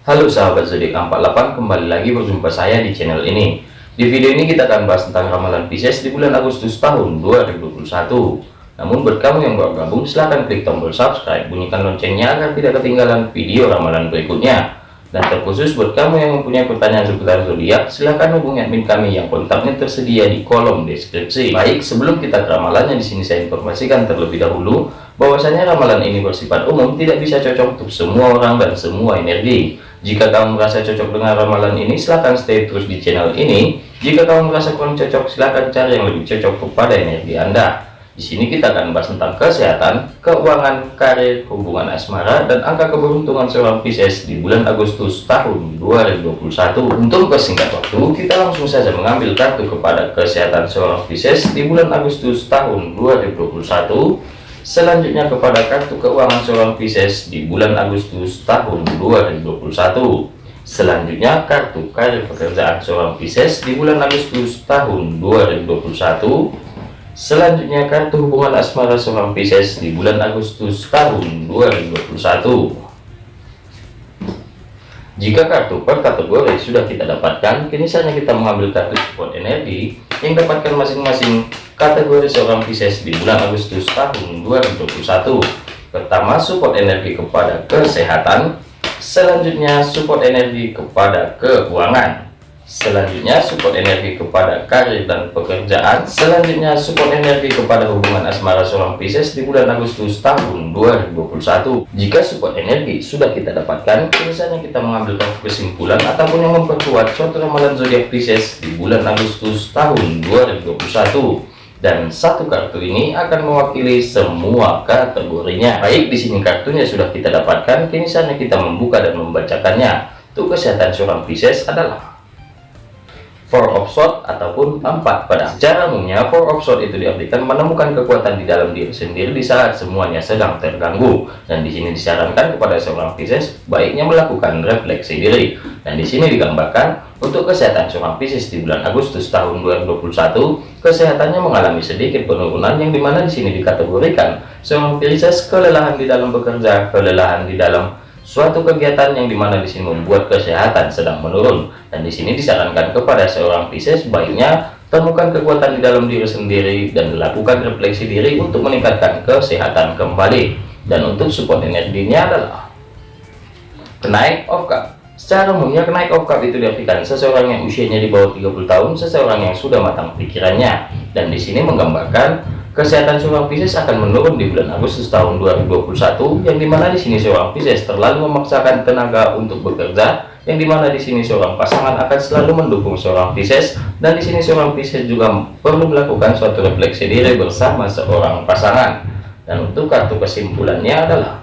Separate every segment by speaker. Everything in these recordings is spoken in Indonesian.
Speaker 1: Halo sahabat zodiak 48 kembali lagi berjumpa saya di channel ini di video ini kita akan bahas tentang ramalan Pisces di bulan Agustus tahun 2021 namun buat kamu yang baru gabung silahkan klik tombol subscribe bunyikan loncengnya agar tidak ketinggalan video ramalan berikutnya dan terkhusus buat kamu yang mempunyai pertanyaan seputar zodiak, silahkan hubungi admin kami yang kontaknya tersedia di kolom deskripsi. Baik, sebelum kita ke ramalannya di sini saya informasikan terlebih dahulu bahwasanya ramalan ini bersifat umum, tidak bisa cocok untuk semua orang dan semua energi. Jika kamu merasa cocok dengan ramalan ini, silahkan stay terus di channel ini. Jika kamu merasa kurang cocok, silahkan cari yang lebih cocok kepada energi Anda. Di sini kita akan bahas tentang kesehatan, keuangan, karir, hubungan asmara, dan angka keberuntungan seorang Pisces di bulan Agustus tahun 2021. Untuk kesingkat waktu, kita langsung saja mengambil kartu kepada kesehatan seorang Pisces di bulan Agustus tahun 2021. Selanjutnya kepada kartu keuangan seorang Pisces di bulan Agustus tahun 2021. Selanjutnya kartu karir pekerjaan seorang Pisces di bulan Agustus tahun 2021 Selanjutnya kartu hubungan asmara seorang Pisces di bulan Agustus tahun 2021. Jika kartu per kategori sudah kita dapatkan, kini saatnya kita mengambil kartu support energi yang dapatkan masing-masing kategori seorang Pisces di bulan Agustus tahun 2021. Pertama, support energi kepada kesehatan. Selanjutnya, support energi kepada keuangan. Selanjutnya support energi kepada karir dan pekerjaan. Selanjutnya support energi kepada hubungan asmara seorang Pisces di bulan Agustus tahun 2021. Jika support energi sudah kita dapatkan, biasanya kita mengambil kesimpulan ataupun yang memperkuat suatu ramalan zodiak Pisces di bulan Agustus tahun 2021 dan satu kartu ini akan mewakili semua kategorinya. Baik, di sini kartunya sudah kita dapatkan, kini saatnya kita membuka dan membacakannya. Untuk kesehatan seorang Pisces adalah four of sword ataupun empat pedang. Secara umumnya four of sword itu diartikan menemukan kekuatan di dalam diri sendiri di saat semuanya sedang terganggu. Dan di sini disarankan kepada seorang Pisces baiknya melakukan refleksi diri. Dan di sini digambarkan untuk kesehatan seorang Pisces di bulan Agustus tahun 2021, kesehatannya mengalami sedikit penurunan yang di mana di sini dikategorikan seorang Pisces kelelahan di dalam bekerja, kelelahan di dalam suatu kegiatan yang di mana di sini membuat kesehatan sedang menurun dan di sini disarankan kepada seorang Pisces baiknya temukan kekuatan di dalam diri sendiri dan lakukan refleksi diri untuk meningkatkan kesehatan kembali. Dan untuk support energinya adalah kenaik of cup secara umumnya kenaik of cup itu diartikan seseorang yang usianya di bawah 30 tahun seseorang yang sudah matang pikirannya. Dan di sini menggambarkan Kesehatan seorang Pisces akan menurun di bulan Agustus tahun 2021 yang di mana di sini seorang Pisces terlalu memaksakan tenaga untuk bekerja yang di mana di sini seorang pasangan akan selalu mendukung seorang Pisces dan di sini seorang Pisces juga perlu melakukan suatu refleksi diri bersama seorang pasangan. Dan untuk kartu kesimpulannya adalah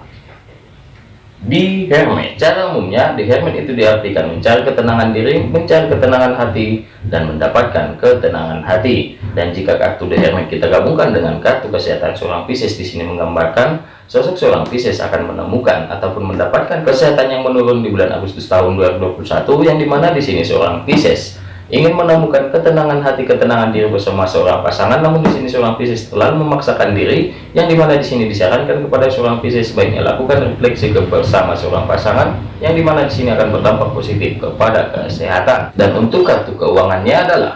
Speaker 1: di Hermit cara umumnya di Hermit itu diartikan mencari ketenangan diri mencari ketenangan hati dan mendapatkan ketenangan hati. Dan jika kartu di Hermit kita gabungkan dengan kartu kesehatan seorang Pisces di sini menggambarkan sosok seorang Pisces akan menemukan ataupun mendapatkan kesehatan yang menurun di bulan Agustus tahun 2021 yang di mana di sini seorang Pisces ingin menemukan ketenangan hati ketenangan diri bersama seorang pasangan namun di sini seorang Pisces terlalu memaksakan diri yang di mana di sini disarankan kepada seorang Pisces sebaiknya lakukan refleksi bersama seorang pasangan yang di mana di sini akan berdampak positif kepada kesehatan dan untuk kartu keuangannya adalah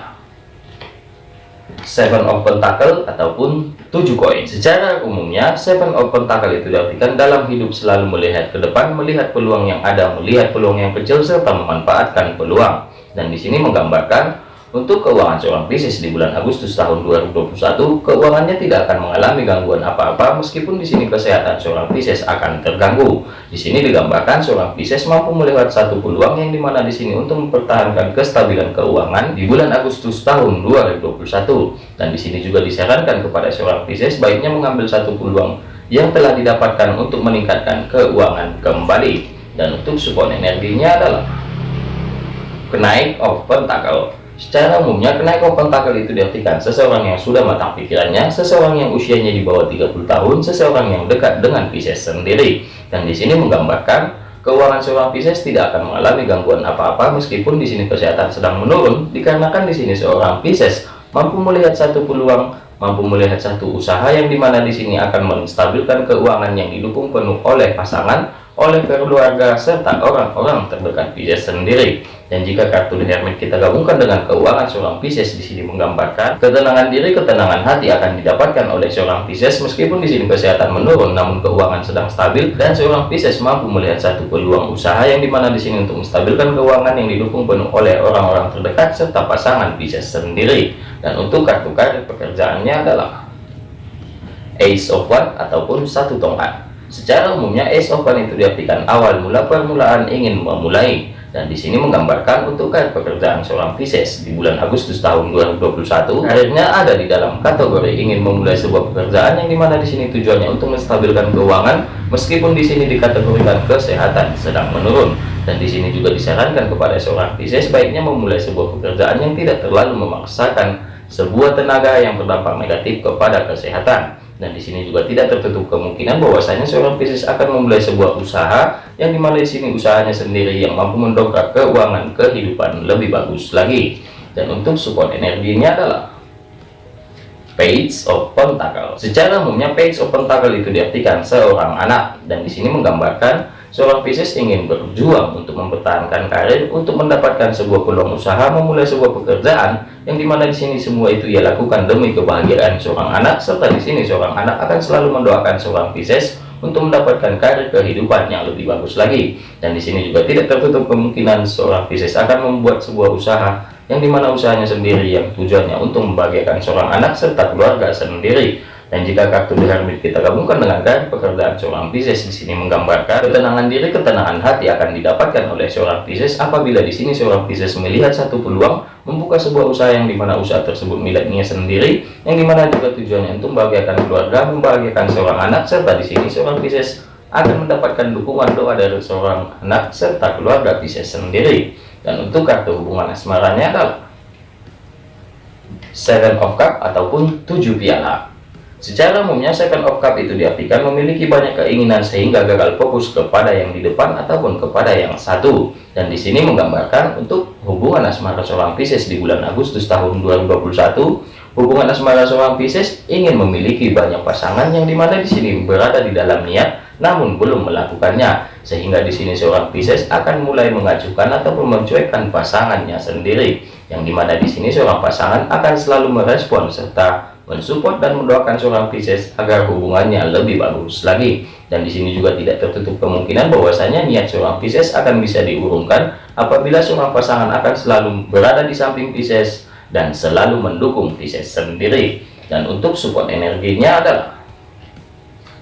Speaker 1: Seven of Pentacle ataupun tujuh koin. Secara umumnya, Seven of Pentacle itu diartikan dalam hidup selalu melihat ke depan, melihat peluang yang ada, melihat peluang yang kecil, serta memanfaatkan peluang dan di sini menggambarkan untuk keuangan seorang Pisces di bulan Agustus tahun 2021 keuangannya tidak akan mengalami gangguan apa-apa meskipun di sini kesehatan seorang Pisces akan terganggu. Di sini digambarkan seorang Pisces mampu melihat satu peluang yang di mana di sini untuk mempertahankan kestabilan keuangan di bulan Agustus tahun 2021 dan di sini juga disarankan kepada seorang Pisces baiknya mengambil satu peluang yang telah didapatkan untuk meningkatkan keuangan kembali. Dan untuk support energinya adalah kenaik of pentacle. Secara umumnya kenaik of pentacle itu diartikan seseorang yang sudah matang pikirannya seseorang yang usianya di bawah 30 tahun seseorang yang dekat dengan Pisces sendiri. Dan di sini menggambarkan keuangan seorang Pisces tidak akan mengalami gangguan apa-apa meskipun di sini kesehatan sedang menurun. Dikarenakan di sini seorang Pisces mampu melihat satu peluang mampu melihat satu usaha yang di mana di sini akan menstabilkan keuangan yang didukung penuh oleh pasangan oleh keluarga serta orang-orang terdekat Pisces sendiri. Dan jika kartu The Hermit kita gabungkan dengan keuangan seorang Pisces di sini menggambarkan ketenangan diri, ketenangan hati akan didapatkan oleh seorang Pisces meskipun di sini kesehatan menurun namun keuangan sedang stabil dan seorang Pisces mampu melihat satu peluang usaha yang di mana di sini untuk menstabilkan keuangan yang didukung penuh oleh orang-orang terdekat serta pasangan Pisces sendiri. Dan untuk kartu karir pekerjaannya adalah Ace of One ataupun satu tongkat. Secara umumnya Ace of One itu diartikan awal mula permulaan ingin memulai dan di sini menggambarkan untuk karir pekerjaan seorang Pisces di bulan Agustus tahun 2021 karirnya ada di dalam kategori ingin memulai sebuah pekerjaan yang di mana di sini tujuannya untuk menstabilkan keuangan meskipun di sini dikategorikan kesehatan sedang menurun. Dan di sini juga disarankan kepada seorang Pisces baiknya memulai sebuah pekerjaan yang tidak terlalu memaksakan sebuah tenaga yang berdampak negatif kepada kesehatan dan di sini juga tidak tertutup kemungkinan bahwasanya seorang Pisces akan memulai sebuah usaha yang di mana di sini usahanya sendiri yang mampu mendongkrak keuangan kehidupan lebih bagus lagi. Dan untuk support energinya adalah Page of Pentacle. Secara umumnya Page of Pentacle itu diartikan seorang anak dan di sini menggambarkan seorang Pisces ingin berjuang untuk mempertahankan karir, untuk mendapatkan sebuah peluang usaha, memulai sebuah pekerjaan yang di mana di sini semua itu ia lakukan demi kebahagiaan seorang anak serta di sini seorang anak akan selalu mendoakan seorang Pisces untuk mendapatkan karir kehidupan yang lebih bagus lagi. Dan di sini juga tidak tertutup kemungkinan seorang Pisces akan membuat sebuah usaha yang di mana usahanya sendiri yang tujuannya untuk membahagiakan seorang anak serta keluarga sendiri dan jika kartu The Hermit kita gabungkan dengan kartu pekerjaan seorang Pisces di sini menggambarkan ketenangan diri, ketenangan hati akan didapatkan oleh seorang Pisces apabila di sini seorang Pisces melihat satu peluang membuka sebuah usaha yang di mana usaha tersebut miliknya sendiri, yang di mana juga tujuannya untuk membahagiakan keluarga, membahagiakan seorang anak, serta di sini seorang Pisces akan mendapatkan dukungan doa dari seorang anak serta keluarga Pisces sendiri. Dan untuk kartu hubungan asmaranya adalah Seven of Cup ataupun tujuh piala. Secara umumnya second of cup itu diartikan memiliki banyak keinginan sehingga gagal fokus kepada yang di depan ataupun kepada yang satu. Dan di sini menggambarkan untuk hubungan asmara seorang Pisces di bulan Agustus tahun 2021, hubungan asmara seorang Pisces ingin memiliki banyak pasangan yang di mana di sini berada di dalam niat namun belum melakukannya. Sehingga di sini seorang Pisces akan mulai mengajukan ataupun mencuekkan pasangannya sendiri. Yang di mana di sini seorang pasangan akan selalu merespon serta mensupport dan mendoakan seorang Pisces agar hubungannya lebih bagus lagi. Dan di sini juga tidak tertutup kemungkinan bahwasanya niat seorang Pisces akan bisa diurungkan apabila seorang pasangan akan selalu berada di samping Pisces dan selalu mendukung Pisces sendiri. Dan untuk support energinya adalah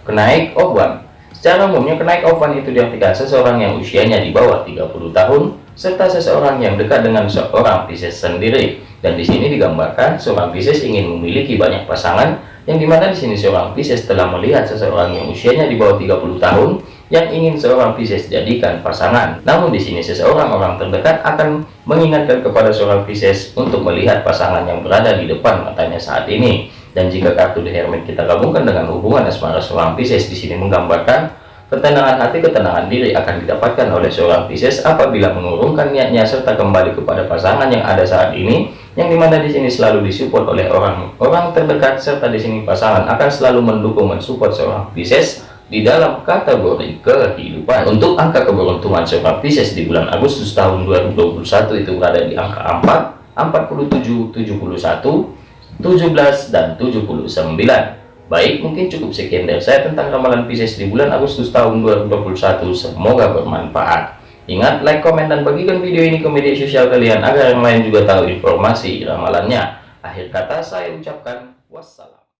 Speaker 1: kenaik one Secara umumnya kenaik one itu diartikan seseorang yang usianya di bawah 30 tahun serta seseorang yang dekat dengan seorang Pisces sendiri dan di sini digambarkan seorang Pisces ingin memiliki banyak pasangan yang di mana di sini seorang Pisces telah melihat seseorang yang usianya di bawah 30 tahun yang ingin seorang Pisces jadikan pasangan. Namun di sini seseorang orang terdekat akan mengingatkan kepada seorang Pisces untuk melihat pasangan yang berada di depan matanya saat ini. Dan jika kartu The Hermit kita gabungkan dengan hubungan asmara seorang Pisces di sini menggambarkan Ketenangan hati, ketenangan diri akan didapatkan oleh seorang Pisces apabila mengurungkan niatnya serta kembali kepada pasangan yang ada saat ini, yang di mana di sini selalu disupport oleh orang-orang terdekat serta di sini pasangan akan selalu mendukung mensupport seorang Pisces di dalam kategori kehidupan. Untuk angka keberuntungan seorang Pisces di bulan Agustus tahun 2021 itu berada di angka 4, 47, 71, 17 dan 79. Baik, mungkin cukup sekian dari saya tentang ramalan Pisces di bulan Agustus tahun 2021. Semoga bermanfaat. Ingat, like, komen, dan bagikan video ini ke media sosial kalian agar yang lain juga tahu informasi ramalannya. Akhir kata saya ucapkan wassalam.